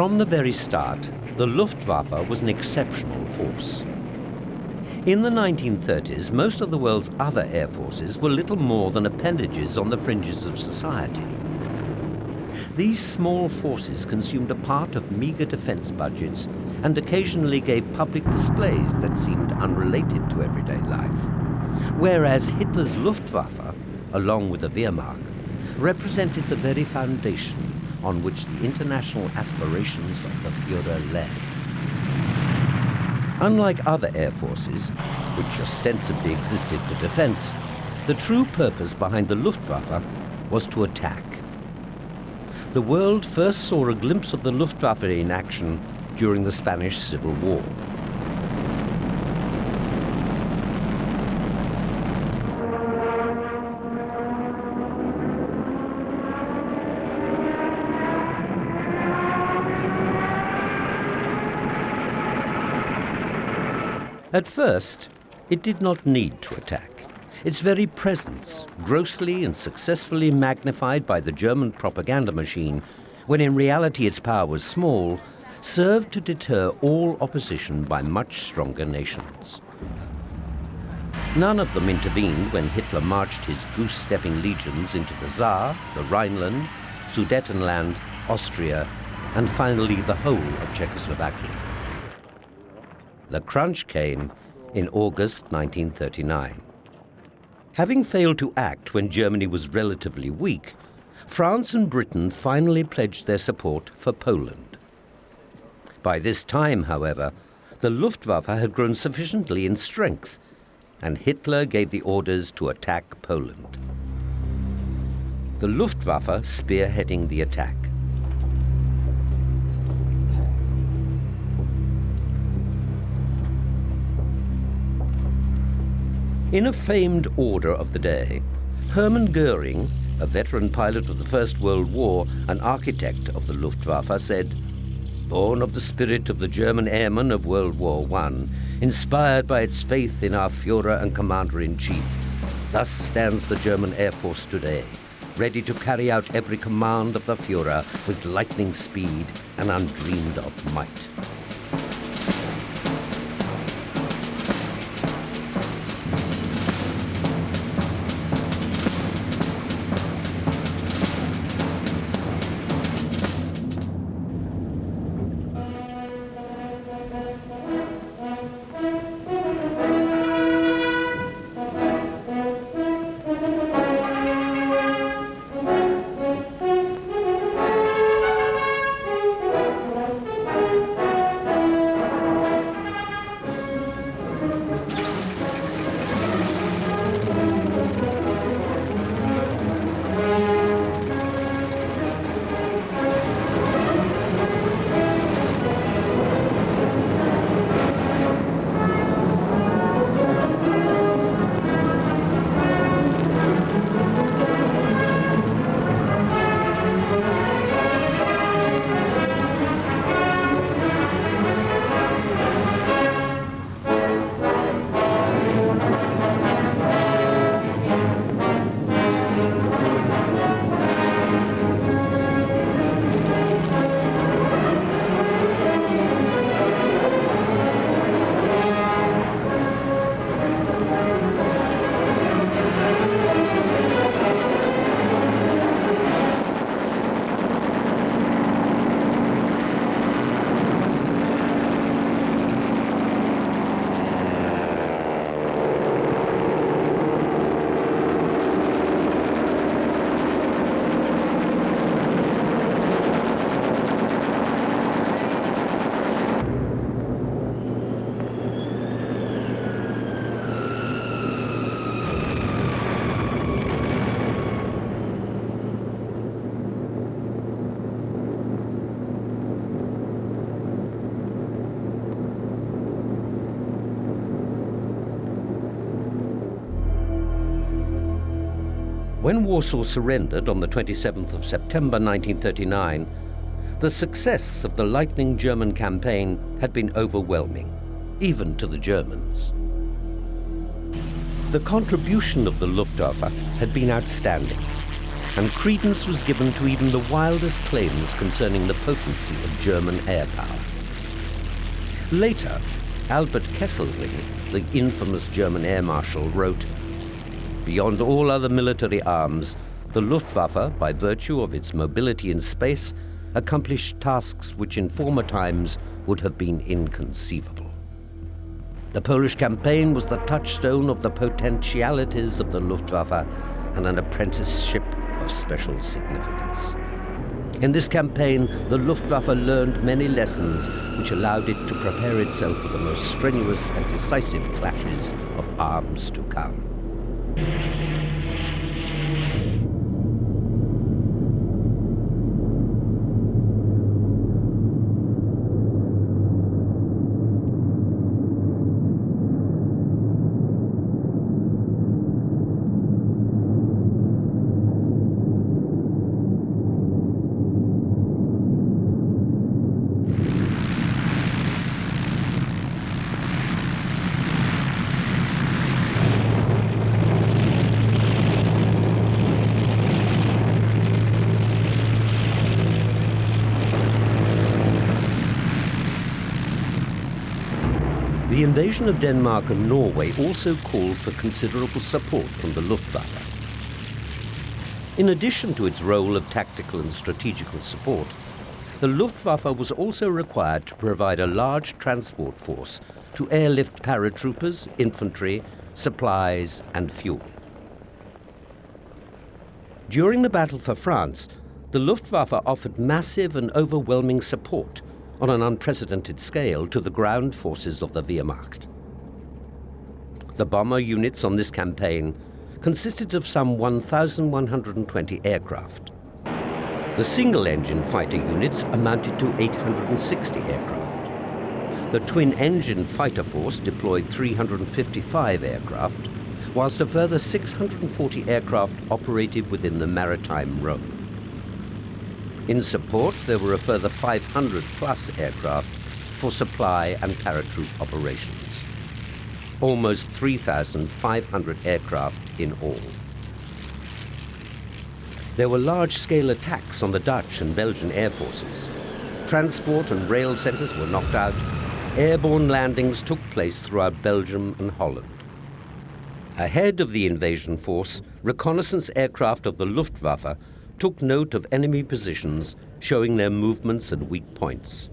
From the very start, the Luftwaffe was an exceptional force. In the 1930s, most of the world's other air forces were little more than appendages on the fringes of society. These small forces consumed a part of meager defense budgets and occasionally gave public displays that seemed unrelated to everyday life. Whereas Hitler's Luftwaffe, along with the Wehrmacht, represented the very foundation on which the international aspirations of the Führer lay. Unlike other air forces, which ostensibly existed for defense, the true purpose behind the Luftwaffe was to attack. The world first saw a glimpse of the Luftwaffe in action during the Spanish Civil War. At first, it did not need to attack. Its very presence, grossly and successfully magnified by the German propaganda machine, when in reality its power was small, served to deter all opposition by much stronger nations. None of them intervened when Hitler marched his goose-stepping legions into the Saar, the Rhineland, Sudetenland, Austria, and finally the whole of Czechoslovakia. The crunch came in August 1939. Having failed to act when Germany was relatively weak, France and Britain finally pledged their support for Poland. By this time, however, the Luftwaffe had grown sufficiently in strength, and Hitler gave the orders to attack Poland. The Luftwaffe spearheading the attack. In a famed order of the day, Hermann Goering, a veteran pilot of the First World War and architect of the Luftwaffe, said, Born of the spirit of the German airmen of World War I, inspired by its faith in our Führer and Commander-in-Chief, thus stands the German Air Force today, ready to carry out every command of the Führer with lightning speed and undreamed of might. When Warsaw surrendered on the 27th of September 1939, the success of the lightning German campaign had been overwhelming, even to the Germans. The contribution of the Luftwaffe had been outstanding, and credence was given to even the wildest claims concerning the potency of German air power. Later, Albert Kesselring, the infamous German air marshal, wrote, Beyond all other military arms, the Luftwaffe, by virtue of its mobility in space, accomplished tasks which in former times would have been inconceivable. The Polish campaign was the touchstone of the potentialities of the Luftwaffe and an apprenticeship of special significance. In this campaign, the Luftwaffe learned many lessons which allowed it to prepare itself for the most strenuous and decisive clashes of arms to come. The invasion of Denmark and Norway also called for considerable support from the Luftwaffe. In addition to its role of tactical and strategical support, the Luftwaffe was also required to provide a large transport force to airlift paratroopers, infantry, supplies and fuel. During the battle for France, the Luftwaffe offered massive and overwhelming support on an unprecedented scale to the ground forces of the Wehrmacht. The bomber units on this campaign consisted of some 1,120 aircraft. The single-engine fighter units amounted to 860 aircraft. The twin-engine fighter force deployed 355 aircraft, whilst a further 640 aircraft operated within the maritime realm. In support, there were a further 500 plus aircraft for supply and paratroop operations. Almost 3,500 aircraft in all. There were large-scale attacks on the Dutch and Belgian air forces. Transport and rail centres were knocked out. Airborne landings took place throughout Belgium and Holland. Ahead of the invasion force, reconnaissance aircraft of the Luftwaffe took note of enemy positions, showing their movements and weak points.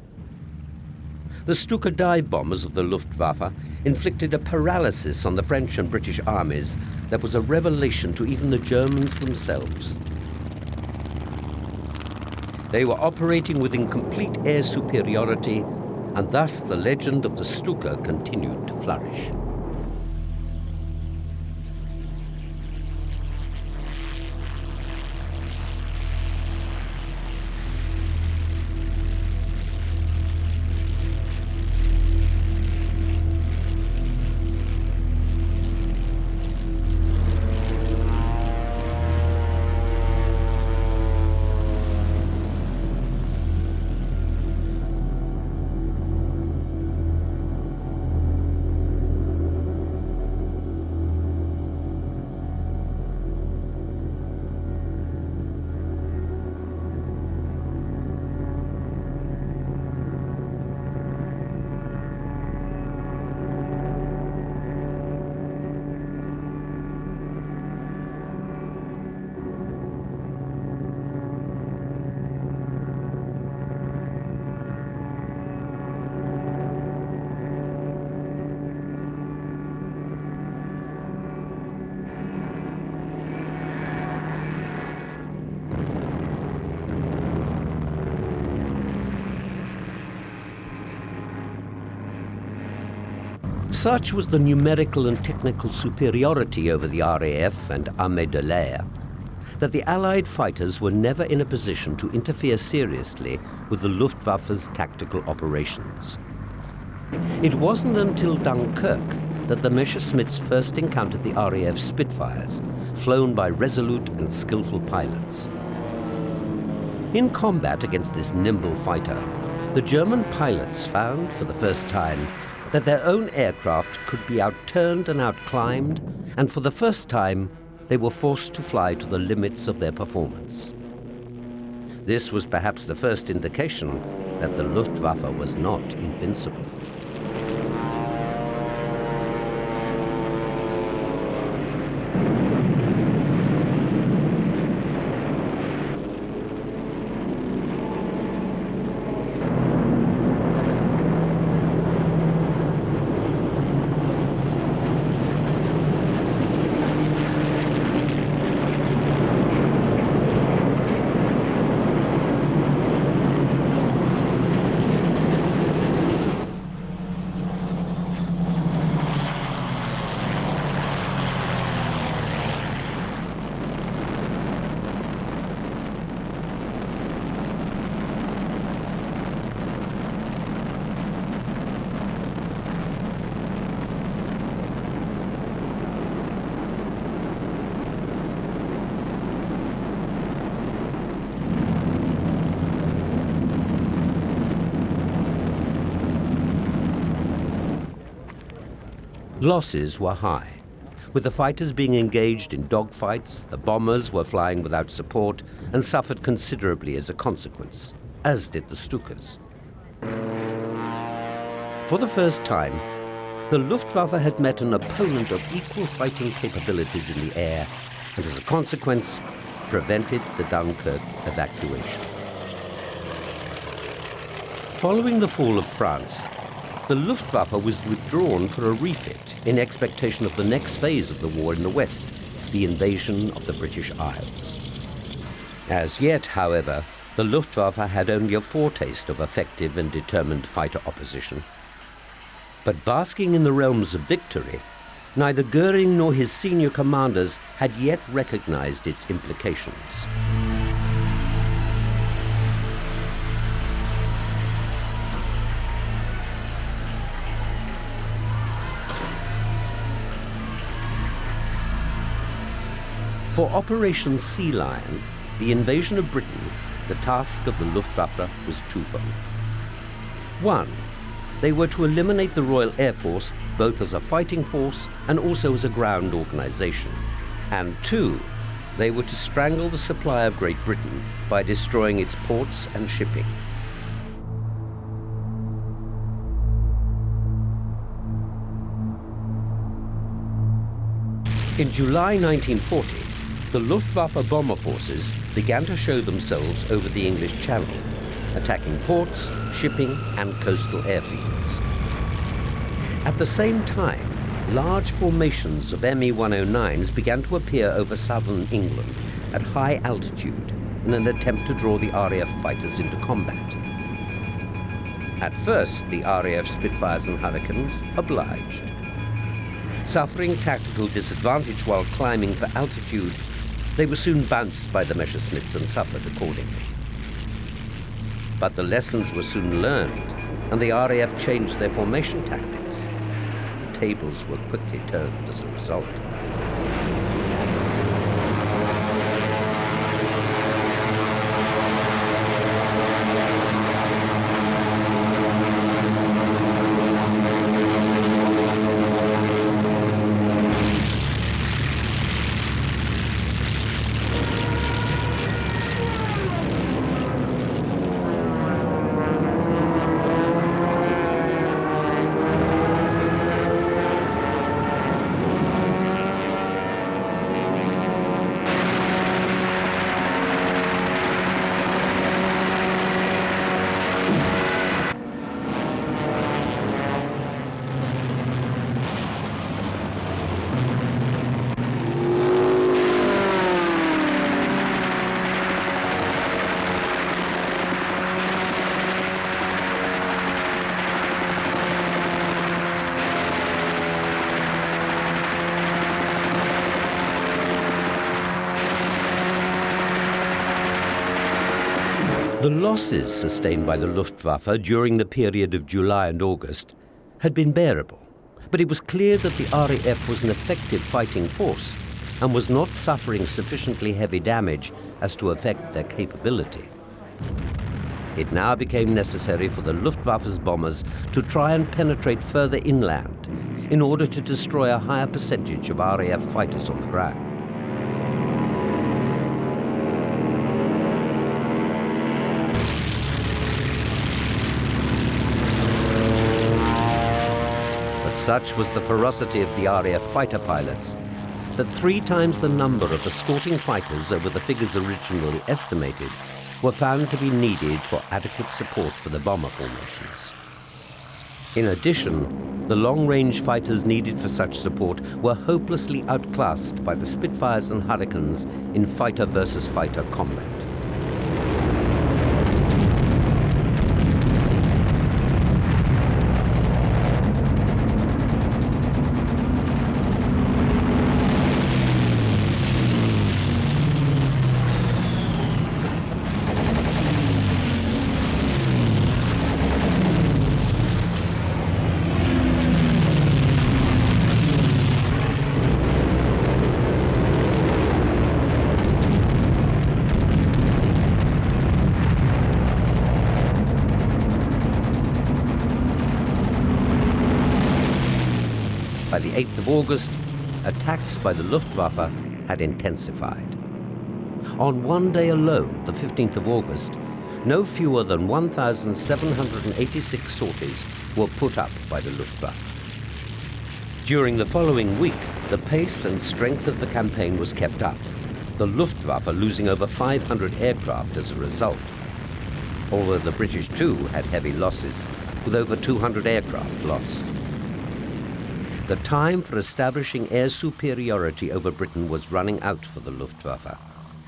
The Stuka dive bombers of the Luftwaffe inflicted a paralysis on the French and British armies that was a revelation to even the Germans themselves. They were operating within complete air superiority, and thus the legend of the Stuka continued to flourish. Such was the numerical and technical superiority over the RAF and Armée de l'Air that the Allied fighters were never in a position to interfere seriously with the Luftwaffe's tactical operations. It wasn't until Dunkirk that the Messerschmitts first encountered the RAF Spitfires, flown by resolute and skillful pilots. In combat against this nimble fighter, the German pilots found for the first time that their own aircraft could be outturned and outclimbed, and for the first time, they were forced to fly to the limits of their performance. This was perhaps the first indication that the Luftwaffe was not invincible. Losses were high. With the fighters being engaged in dogfights, the bombers were flying without support and suffered considerably as a consequence, as did the Stukas. For the first time, the Luftwaffe had met an opponent of equal fighting capabilities in the air and as a consequence prevented the Dunkirk evacuation. Following the fall of France, the Luftwaffe was withdrawn for a refit in expectation of the next phase of the war in the West, the invasion of the British Isles. As yet, however, the Luftwaffe had only a foretaste of effective and determined fighter opposition. But basking in the realms of victory, neither Goering nor his senior commanders had yet recognized its implications. For Operation Sea Lion, the invasion of Britain, the task of the Luftwaffe was twofold. One, they were to eliminate the Royal Air Force both as a fighting force and also as a ground organization. And two, they were to strangle the supply of Great Britain by destroying its ports and shipping. In July 1940, the Luftwaffe bomber forces began to show themselves over the English Channel, attacking ports, shipping and coastal airfields. At the same time, large formations of Me-109s began to appear over southern England at high altitude in an attempt to draw the RAF fighters into combat. At first, the RAF Spitfires and Hurricanes obliged. Suffering tactical disadvantage while climbing for altitude, they were soon bounced by the Messerschmitts and suffered accordingly. But the lessons were soon learned, and the RAF changed their formation tactics. The tables were quickly turned as a result. The losses sustained by the Luftwaffe during the period of July and August had been bearable, But it was clear that the RAF was an effective fighting force and was not suffering sufficiently heavy damage as to affect their capability. It now became necessary for the Luftwaffe's bombers to try and penetrate further inland in order to destroy a higher percentage of RAF fighters on the ground. Such was the ferocity of the RAF fighter pilots that three times the number of escorting fighters over the figures originally estimated were found to be needed for adequate support for the bomber formations. In addition, the long-range fighters needed for such support were hopelessly outclassed by the Spitfires and Hurricanes in fighter versus fighter combat. 8th of August, attacks by the Luftwaffe had intensified. On one day alone, the 15th of August, no fewer than 1,786 sorties were put up by the Luftwaffe. During the following week, the pace and strength of the campaign was kept up, the Luftwaffe losing over 500 aircraft as a result. Although the British too had heavy losses, with over 200 aircraft lost. The time for establishing air superiority over Britain was running out for the Luftwaffe,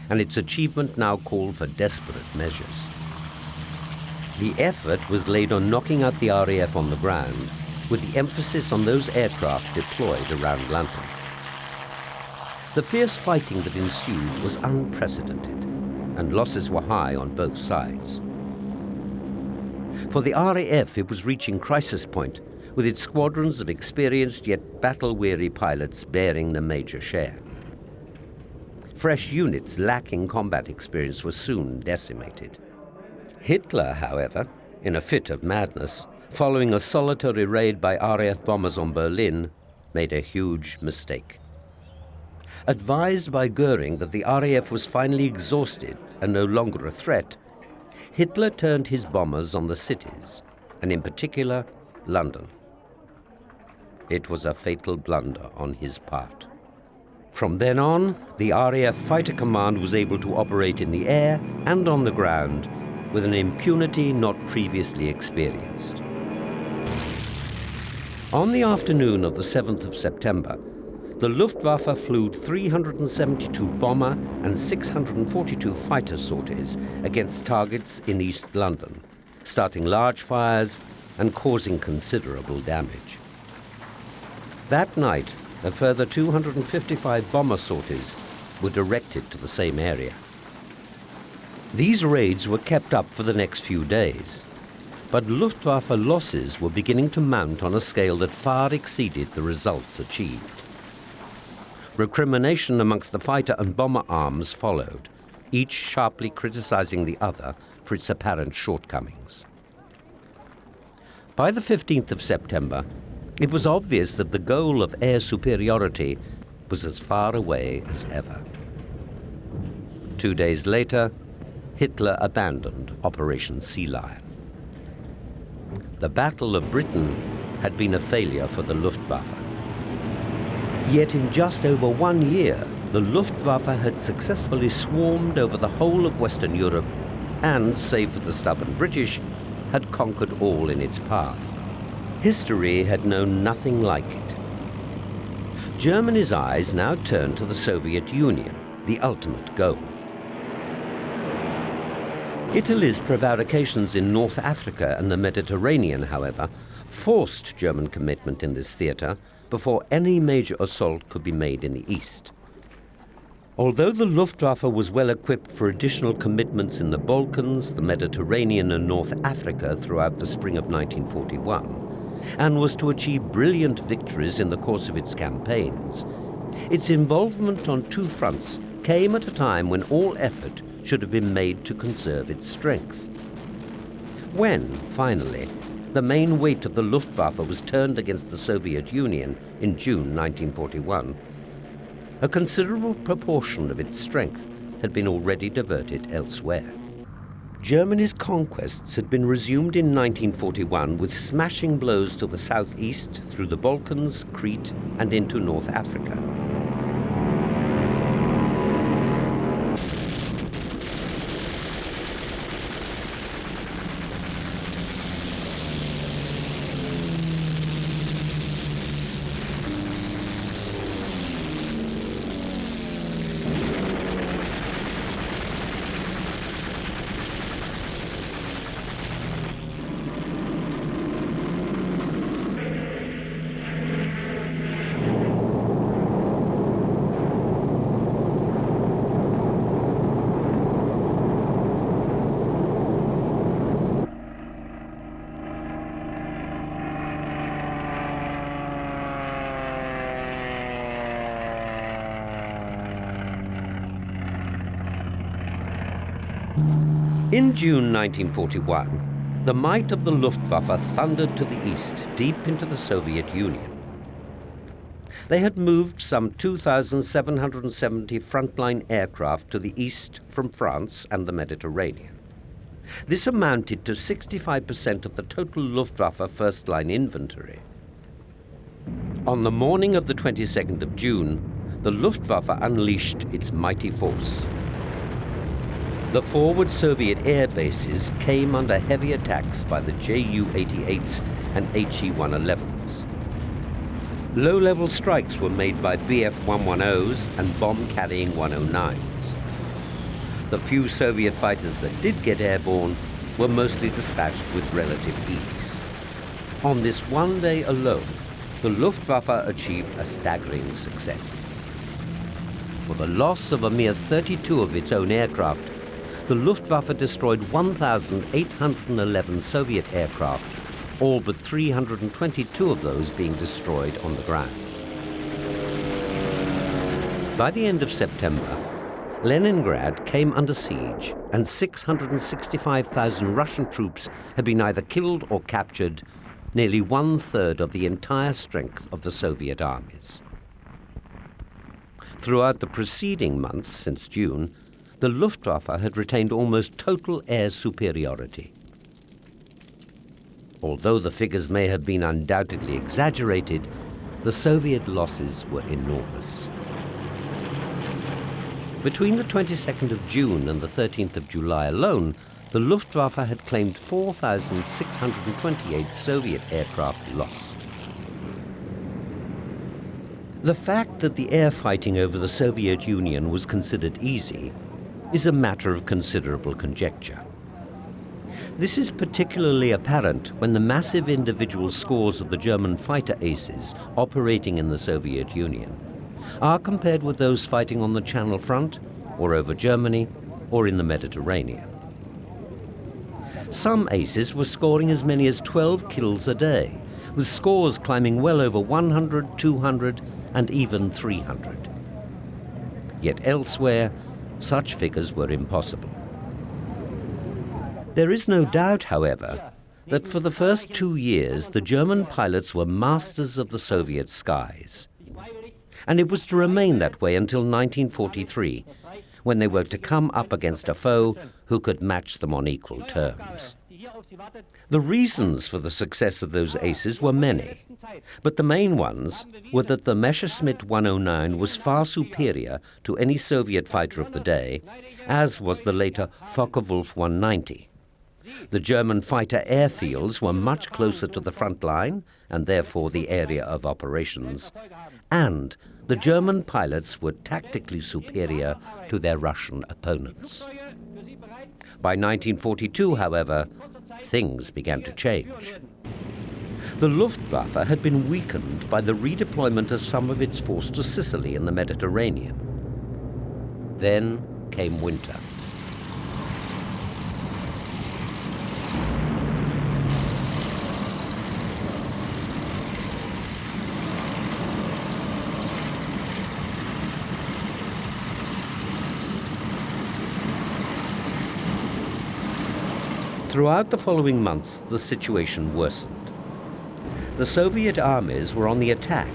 and its achievement now called for desperate measures. The effort was laid on knocking out the RAF on the ground, with the emphasis on those aircraft deployed around London. The fierce fighting that ensued was unprecedented, and losses were high on both sides. For the RAF, it was reaching crisis point with its squadrons of experienced yet battle-weary pilots bearing the major share. Fresh units lacking combat experience were soon decimated. Hitler, however, in a fit of madness, following a solitary raid by RAF bombers on Berlin, made a huge mistake. Advised by Goering that the RAF was finally exhausted and no longer a threat, Hitler turned his bombers on the cities, and in particular, London. It was a fatal blunder on his part. From then on, the RAF Fighter Command was able to operate in the air and on the ground with an impunity not previously experienced. On the afternoon of the 7th of September, the Luftwaffe flew 372 bomber and 642 fighter sorties against targets in East London, starting large fires and causing considerable damage. That night, a further 255 bomber sorties were directed to the same area. These raids were kept up for the next few days, but Luftwaffe losses were beginning to mount on a scale that far exceeded the results achieved. Recrimination amongst the fighter and bomber arms followed, each sharply criticizing the other for its apparent shortcomings. By the 15th of September, it was obvious that the goal of air superiority was as far away as ever. Two days later, Hitler abandoned Operation Sea Lion. The Battle of Britain had been a failure for the Luftwaffe. Yet in just over one year, the Luftwaffe had successfully swarmed over the whole of Western Europe and, save for the stubborn British, had conquered all in its path. History had known nothing like it. Germany's eyes now turned to the Soviet Union, the ultimate goal. Italy's prevarications in North Africa and the Mediterranean, however, forced German commitment in this theatre before any major assault could be made in the east. Although the Luftwaffe was well equipped for additional commitments in the Balkans, the Mediterranean and North Africa throughout the spring of 1941, and was to achieve brilliant victories in the course of its campaigns, its involvement on two fronts came at a time when all effort should have been made to conserve its strength. When, finally, the main weight of the Luftwaffe was turned against the Soviet Union in June 1941, a considerable proportion of its strength had been already diverted elsewhere. Germany's conquests had been resumed in 1941 with smashing blows to the southeast through the Balkans, Crete, and into North Africa. In June 1941, the might of the Luftwaffe thundered to the east, deep into the Soviet Union. They had moved some 2,770 frontline aircraft to the east from France and the Mediterranean. This amounted to 65% of the total Luftwaffe first-line inventory. On the morning of the 22nd of June, the Luftwaffe unleashed its mighty force. The forward Soviet air bases came under heavy attacks by the Ju-88s and He-111s. Low-level strikes were made by Bf-110s and bomb-carrying 109s. The few Soviet fighters that did get airborne were mostly dispatched with relative ease. On this one day alone, the Luftwaffe achieved a staggering success. For the loss of a mere 32 of its own aircraft, the Luftwaffe destroyed 1,811 Soviet aircraft, all but 322 of those being destroyed on the ground. By the end of September, Leningrad came under siege and 665,000 Russian troops had been either killed or captured, nearly one-third of the entire strength of the Soviet armies. Throughout the preceding months since June, the Luftwaffe had retained almost total air superiority. Although the figures may have been undoubtedly exaggerated, the Soviet losses were enormous. Between the 22nd of June and the 13th of July alone, the Luftwaffe had claimed 4,628 Soviet aircraft lost. The fact that the air fighting over the Soviet Union was considered easy is a matter of considerable conjecture. This is particularly apparent when the massive individual scores of the German fighter aces operating in the Soviet Union are compared with those fighting on the Channel Front, or over Germany, or in the Mediterranean. Some aces were scoring as many as 12 kills a day, with scores climbing well over 100, 200, and even 300. Yet elsewhere, such figures were impossible. There is no doubt, however, that for the first two years the German pilots were masters of the Soviet skies. And it was to remain that way until 1943, when they were to come up against a foe who could match them on equal terms. The reasons for the success of those aces were many, but the main ones were that the Messerschmitt 109 was far superior to any Soviet fighter of the day, as was the later Focke-Wulf 190. The German fighter airfields were much closer to the front line, and therefore the area of operations, and the German pilots were tactically superior to their Russian opponents. By 1942, however, things began to change. The Luftwaffe had been weakened by the redeployment of some of its force to Sicily in the Mediterranean. Then came winter. Throughout the following months, the situation worsened. The Soviet armies were on the attack,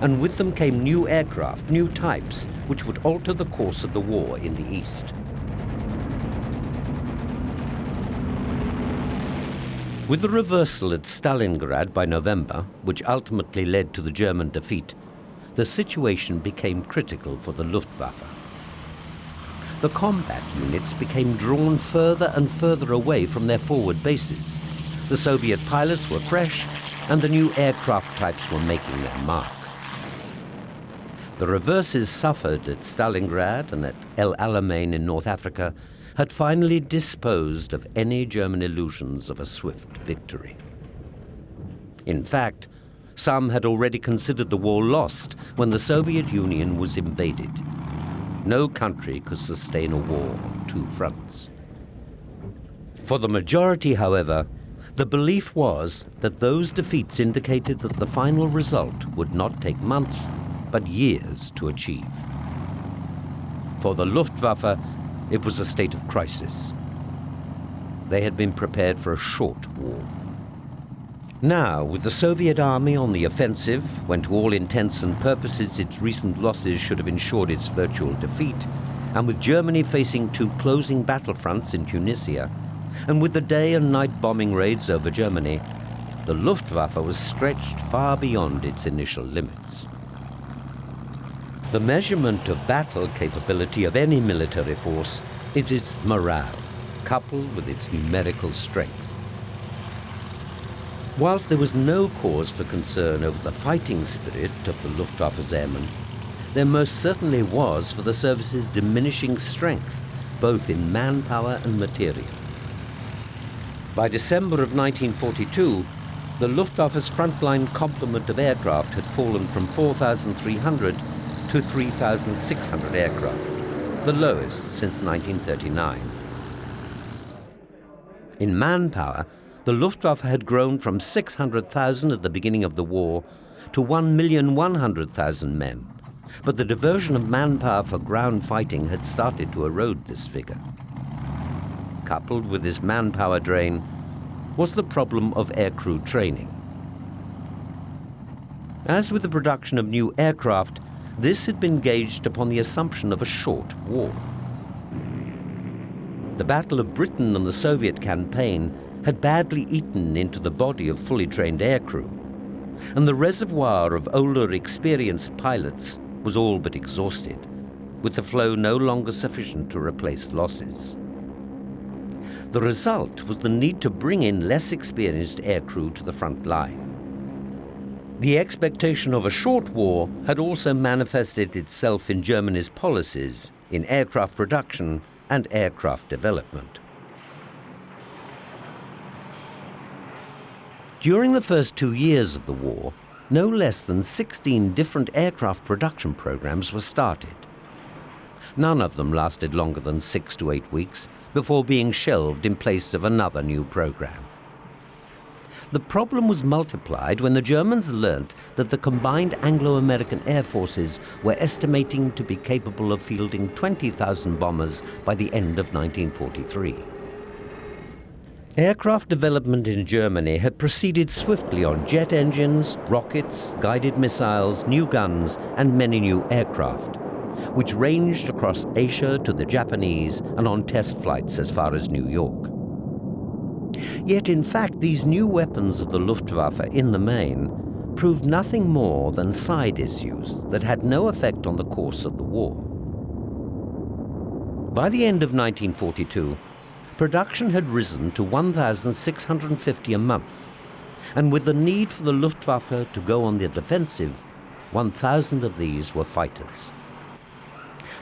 and with them came new aircraft, new types, which would alter the course of the war in the East. With the reversal at Stalingrad by November, which ultimately led to the German defeat, the situation became critical for the Luftwaffe. The combat units became drawn further and further away from their forward bases. The Soviet pilots were fresh, and the new aircraft types were making their mark. The reverses suffered at Stalingrad and at El Alamein in North Africa had finally disposed of any German illusions of a swift victory. In fact, some had already considered the war lost when the Soviet Union was invaded. No country could sustain a war on two fronts. For the majority, however, the belief was that those defeats indicated that the final result would not take months, but years to achieve. For the Luftwaffe, it was a state of crisis. They had been prepared for a short war. Now, with the Soviet army on the offensive, when to all intents and purposes its recent losses should have ensured its virtual defeat, and with Germany facing two closing battlefronts in Tunisia, and with the day and night bombing raids over Germany, the Luftwaffe was stretched far beyond its initial limits. The measurement of battle capability of any military force is its morale, coupled with its numerical strength. Whilst there was no cause for concern over the fighting spirit of the Luftwaffe's airmen, there most certainly was for the service's diminishing strength, both in manpower and material. By December of 1942, the Luftwaffe's frontline complement of aircraft had fallen from 4,300 to 3,600 aircraft, the lowest since 1939. In manpower, the Luftwaffe had grown from 600,000 at the beginning of the war to 1,100,000 men, but the diversion of manpower for ground fighting had started to erode this figure. Coupled with this manpower drain was the problem of aircrew training. As with the production of new aircraft, this had been gauged upon the assumption of a short war. The Battle of Britain and the Soviet campaign had badly eaten into the body of fully trained aircrew, and the reservoir of older, experienced pilots was all but exhausted, with the flow no longer sufficient to replace losses. The result was the need to bring in less experienced aircrew to the front line. The expectation of a short war had also manifested itself in Germany's policies in aircraft production and aircraft development. During the first two years of the war, no less than 16 different aircraft production programs were started. None of them lasted longer than six to eight weeks before being shelved in place of another new program. The problem was multiplied when the Germans learnt that the combined Anglo-American air forces were estimating to be capable of fielding 20,000 bombers by the end of 1943. Aircraft development in Germany had proceeded swiftly on jet engines, rockets, guided missiles, new guns, and many new aircraft, which ranged across Asia to the Japanese and on test flights as far as New York. Yet in fact these new weapons of the Luftwaffe in the main proved nothing more than side issues that had no effect on the course of the war. By the end of 1942, production had risen to 1,650 a month, and with the need for the Luftwaffe to go on the defensive, 1,000 of these were fighters.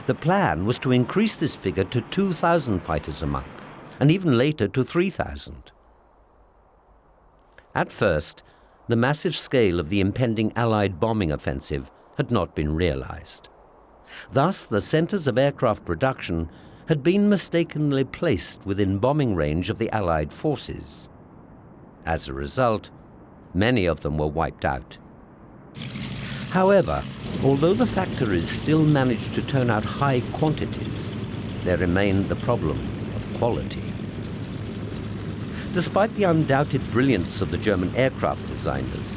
The plan was to increase this figure to 2,000 fighters a month, and even later to 3,000. At first, the massive scale of the impending Allied bombing offensive had not been realized. Thus, the centers of aircraft production had been mistakenly placed within bombing range of the Allied forces. As a result, many of them were wiped out. However, although the factories still managed to turn out high quantities, there remained the problem of quality. Despite the undoubted brilliance of the German aircraft designers,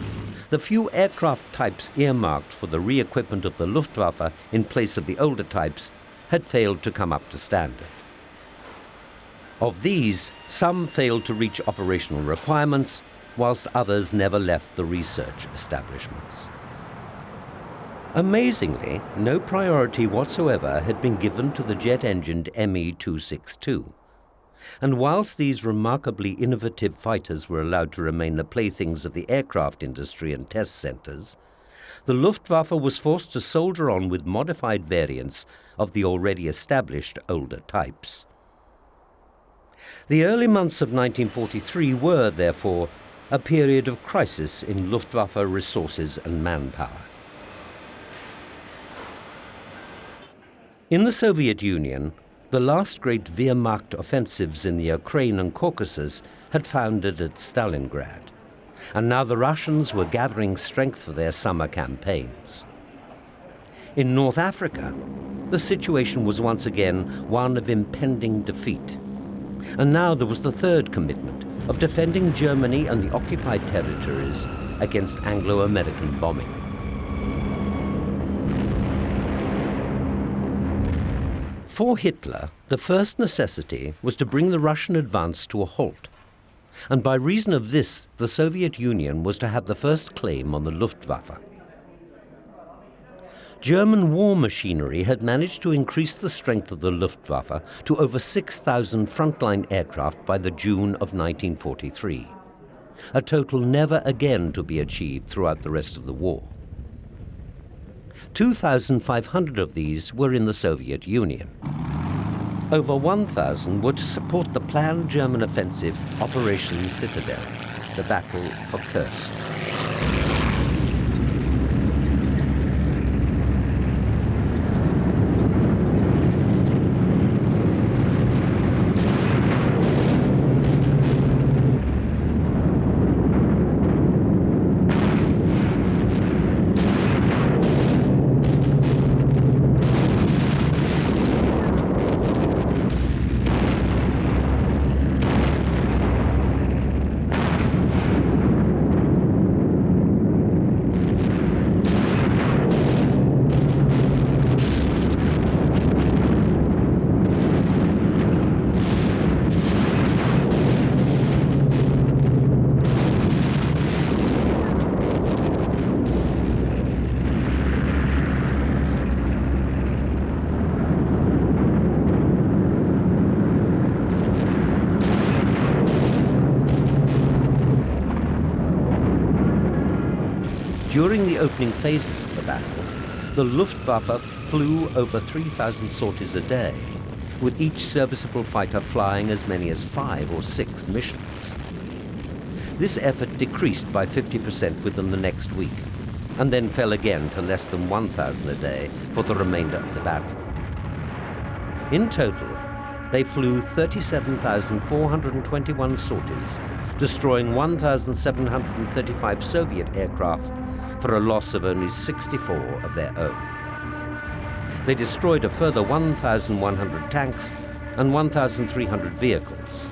the few aircraft types earmarked for the re-equipment of the Luftwaffe in place of the older types had failed to come up to standard. Of these, some failed to reach operational requirements, whilst others never left the research establishments. Amazingly, no priority whatsoever had been given to the jet-engined Me-262. And whilst these remarkably innovative fighters were allowed to remain the playthings of the aircraft industry and test centres, the Luftwaffe was forced to soldier on with modified variants of the already established older types. The early months of 1943 were, therefore, a period of crisis in Luftwaffe resources and manpower. In the Soviet Union, the last great Wehrmacht offensives in the Ukraine and Caucasus had founded at Stalingrad, and now the Russians were gathering strength for their summer campaigns. In North Africa, the situation was once again one of impending defeat. And now there was the third commitment of defending Germany and the occupied territories against Anglo-American bombing. For Hitler, the first necessity was to bring the Russian advance to a halt. And by reason of this, the Soviet Union was to have the first claim on the Luftwaffe. German war machinery had managed to increase the strength of the Luftwaffe to over 6,000 frontline aircraft by the June of 1943, a total never again to be achieved throughout the rest of the war. 2,500 of these were in the Soviet Union. Over 1,000 were to support the planned German offensive Operation Citadel, the battle for Kursk. During the opening phases of the battle, the Luftwaffe flew over 3,000 sorties a day, with each serviceable fighter flying as many as five or six missions. This effort decreased by 50% within the next week, and then fell again to less than 1,000 a day for the remainder of the battle. In total, they flew 37,421 sorties, destroying 1,735 Soviet aircraft for a loss of only 64 of their own. They destroyed a further 1,100 tanks and 1,300 vehicles.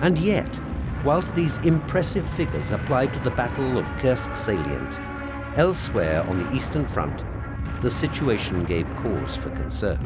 And yet, whilst these impressive figures apply to the Battle of Kursk salient, elsewhere on the Eastern Front, the situation gave cause for concern.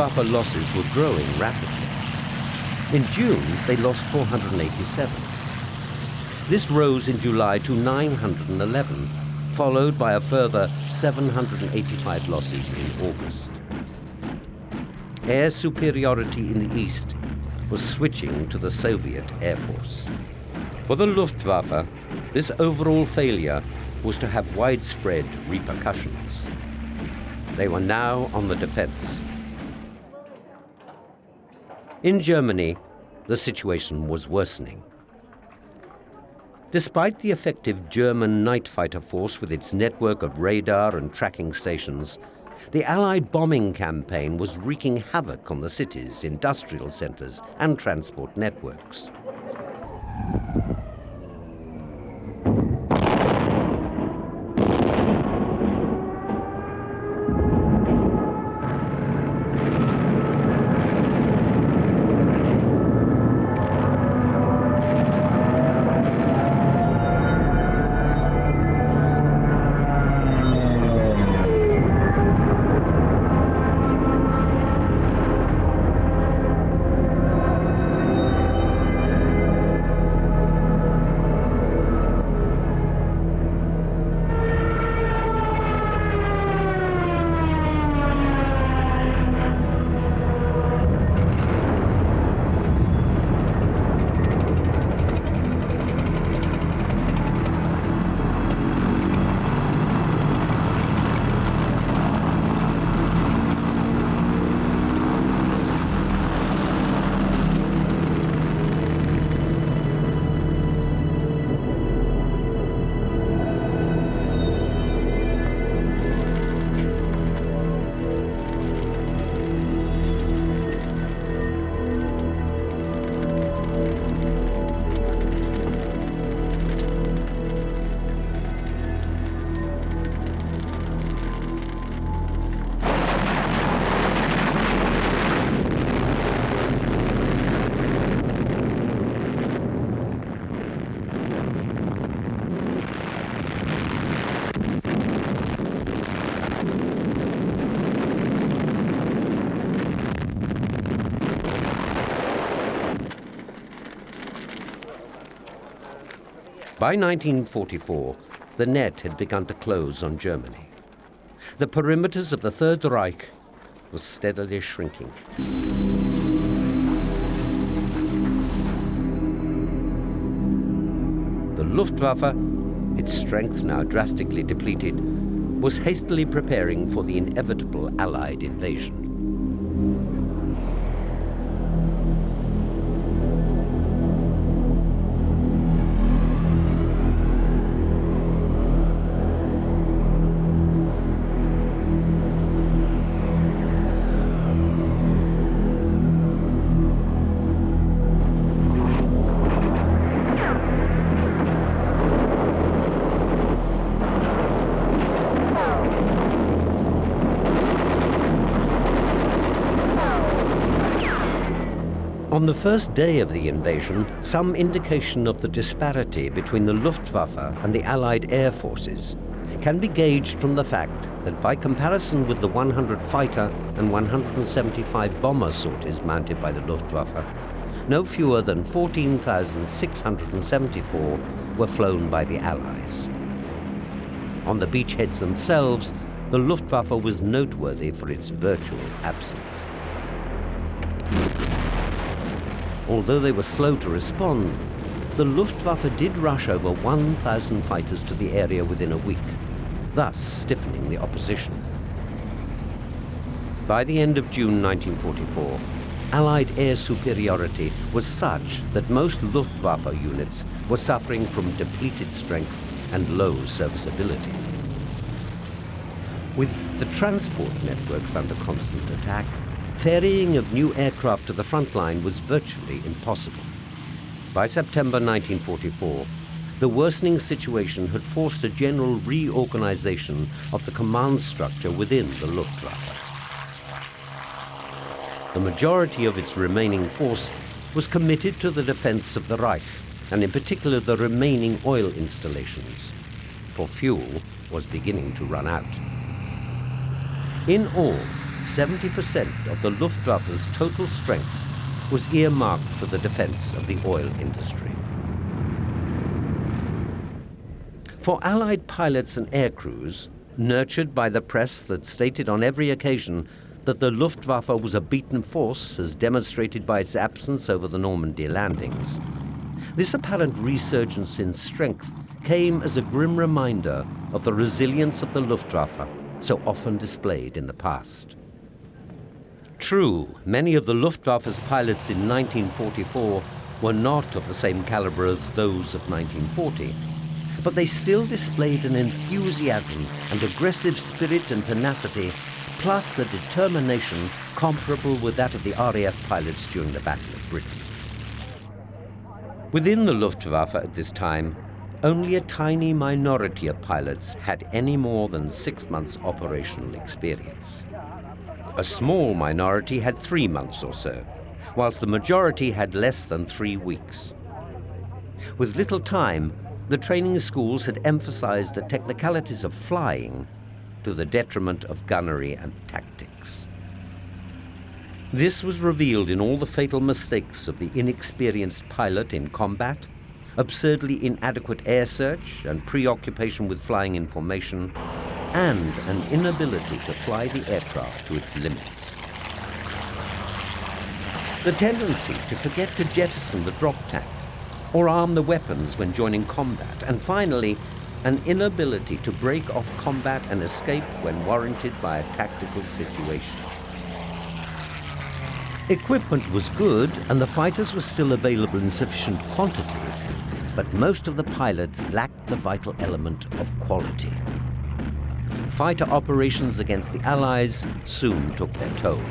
Luftwaffe losses were growing rapidly. In June, they lost 487. This rose in July to 911, followed by a further 785 losses in August. Air superiority in the east was switching to the Soviet Air Force. For the Luftwaffe, this overall failure was to have widespread repercussions. They were now on the defense. In Germany, the situation was worsening. Despite the effective German night fighter force with its network of radar and tracking stations, the Allied bombing campaign was wreaking havoc on the cities, industrial centers, and transport networks. By 1944, the net had begun to close on Germany. The perimeters of the Third Reich were steadily shrinking. The Luftwaffe, its strength now drastically depleted, was hastily preparing for the inevitable Allied invasion. On the first day of the invasion, some indication of the disparity between the Luftwaffe and the Allied air forces can be gauged from the fact that by comparison with the 100 fighter and 175 bomber sorties mounted by the Luftwaffe, no fewer than 14,674 were flown by the Allies. On the beachheads themselves, the Luftwaffe was noteworthy for its virtual absence although they were slow to respond, the Luftwaffe did rush over 1,000 fighters to the area within a week, thus stiffening the opposition. By the end of June 1944, Allied air superiority was such that most Luftwaffe units were suffering from depleted strength and low serviceability. With the transport networks under constant attack, ferrying of new aircraft to the front line was virtually impossible. By September 1944, the worsening situation had forced a general reorganization of the command structure within the Luftwaffe. The majority of its remaining force was committed to the defense of the Reich, and in particular the remaining oil installations, for fuel was beginning to run out. In all, 70% of the Luftwaffe's total strength was earmarked for the defense of the oil industry. For Allied pilots and aircrews, nurtured by the press that stated on every occasion that the Luftwaffe was a beaten force as demonstrated by its absence over the Normandy landings, this apparent resurgence in strength came as a grim reminder of the resilience of the Luftwaffe so often displayed in the past. True, many of the Luftwaffe's pilots in 1944 were not of the same caliber as those of 1940, but they still displayed an enthusiasm and aggressive spirit and tenacity, plus a determination comparable with that of the RAF pilots during the Battle of Britain. Within the Luftwaffe at this time, only a tiny minority of pilots had any more than six months operational experience. A small minority had three months or so, whilst the majority had less than three weeks. With little time, the training schools had emphasized the technicalities of flying to the detriment of gunnery and tactics. This was revealed in all the fatal mistakes of the inexperienced pilot in combat, absurdly inadequate air search and preoccupation with flying information, and an inability to fly the aircraft to its limits. The tendency to forget to jettison the drop tank or arm the weapons when joining combat, and finally, an inability to break off combat and escape when warranted by a tactical situation. Equipment was good and the fighters were still available in sufficient quantity, but most of the pilots lacked the vital element of quality fighter operations against the Allies soon took their toll.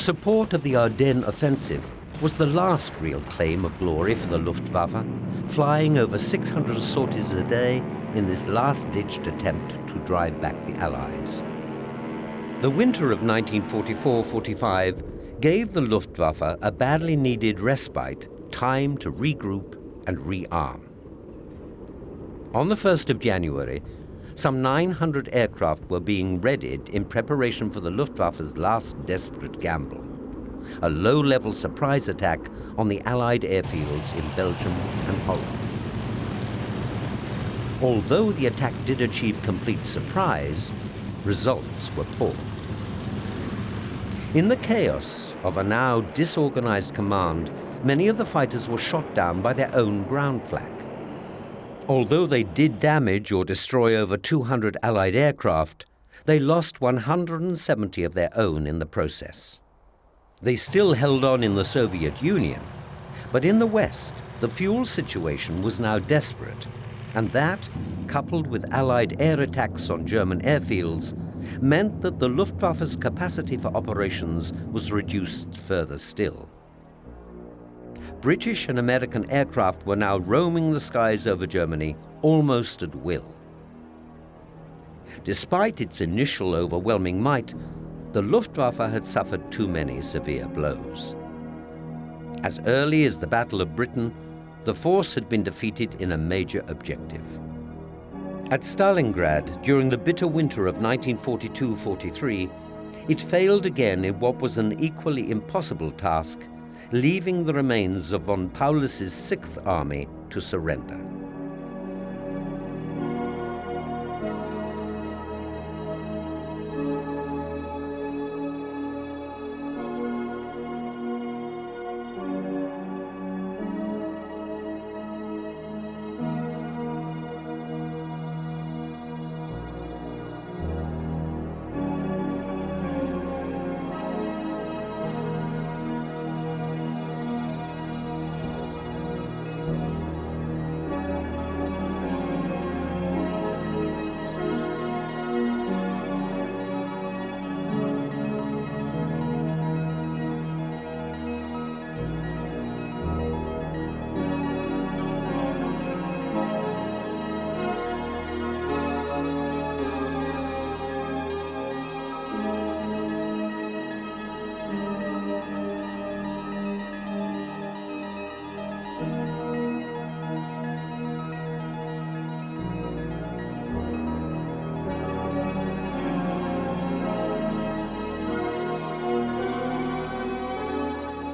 Support of the Ardennes offensive was the last real claim of glory for the Luftwaffe, flying over 600 sorties a day in this last-ditched attempt to drive back the Allies. The winter of 1944-45 gave the Luftwaffe a badly needed respite, time to regroup and rearm. On the 1st of January, some 900 aircraft were being readied in preparation for the Luftwaffe's last desperate gamble. A low-level surprise attack on the Allied airfields in Belgium and Holland. Although the attack did achieve complete surprise, results were poor. In the chaos of a now disorganized command, many of the fighters were shot down by their own ground flak. Although they did damage or destroy over 200 Allied aircraft, they lost 170 of their own in the process. They still held on in the Soviet Union, but in the West, the fuel situation was now desperate, and that, coupled with Allied air attacks on German airfields, meant that the Luftwaffe's capacity for operations was reduced further still. British and American aircraft were now roaming the skies over Germany almost at will. Despite its initial overwhelming might, the Luftwaffe had suffered too many severe blows. As early as the Battle of Britain, the force had been defeated in a major objective. At Stalingrad, during the bitter winter of 1942-43, it failed again in what was an equally impossible task, leaving the remains of von Paulus's Sixth Army to surrender.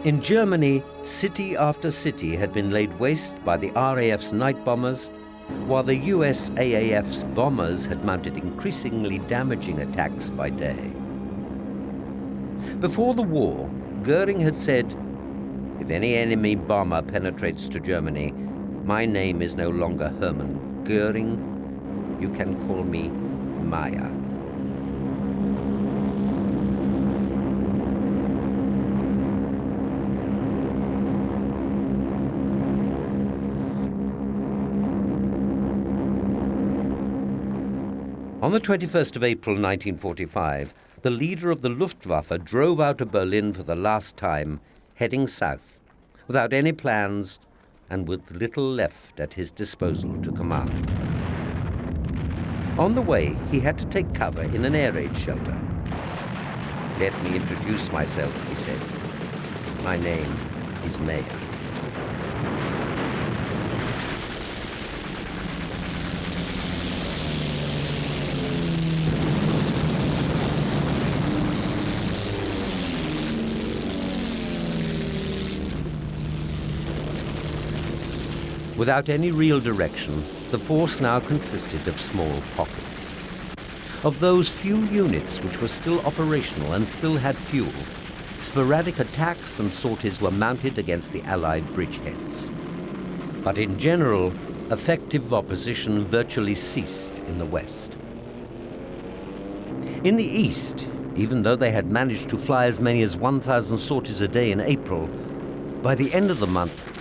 In Germany, city after city had been laid waste by the RAF's night bombers, while the USAAF's bombers had mounted increasingly damaging attacks by day. Before the war, Goering had said, if any enemy bomber penetrates to Germany, my name is no longer Hermann Goering. You can call me Meyer. On the 21st of April 1945, the leader of the Luftwaffe drove out of Berlin for the last time, heading south, without any plans and with little left at his disposal to command. On the way, he had to take cover in an air raid shelter. Let me introduce myself, he said. My name is Meyer. Without any real direction, the force now consisted of small pockets. Of those few units which were still operational and still had fuel, sporadic attacks and sorties were mounted against the Allied bridgeheads. But in general, effective opposition virtually ceased in the west. In the east, even though they had managed to fly as many as 1,000 sorties a day in April, by the end of the month,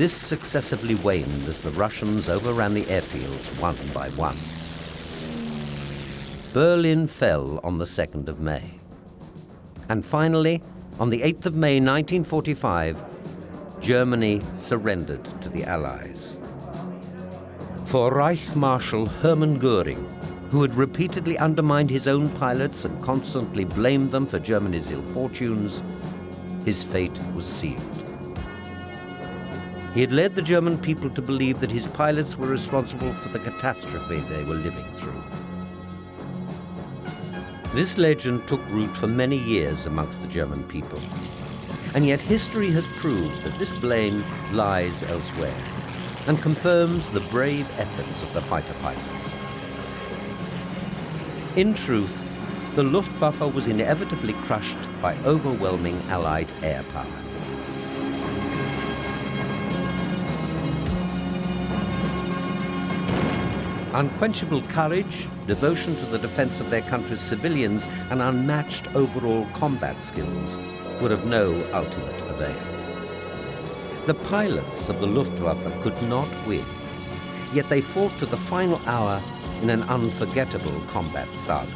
this successively waned as the Russians overran the airfields one by one. Berlin fell on the 2nd of May. And finally, on the 8th of May 1945, Germany surrendered to the Allies. For Reich Marshal Hermann Goering, who had repeatedly undermined his own pilots and constantly blamed them for Germany's ill fortunes, his fate was sealed. He had led the German people to believe that his pilots were responsible for the catastrophe they were living through. This legend took root for many years amongst the German people. And yet history has proved that this blame lies elsewhere and confirms the brave efforts of the fighter pilots. In truth, the Luftwaffe was inevitably crushed by overwhelming Allied air power. Unquenchable courage, devotion to the defense of their country's civilians, and unmatched overall combat skills were of no ultimate avail. The pilots of the Luftwaffe could not win, yet they fought to the final hour in an unforgettable combat saga.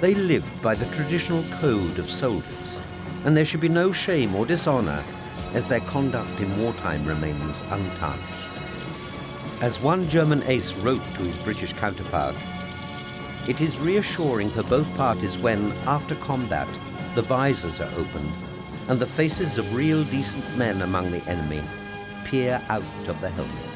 They lived by the traditional code of soldiers, and there should be no shame or dishonor as their conduct in wartime remains untarnished. As one German ace wrote to his British counterpart, it is reassuring for both parties when, after combat, the visors are opened and the faces of real decent men among the enemy peer out of the helmets.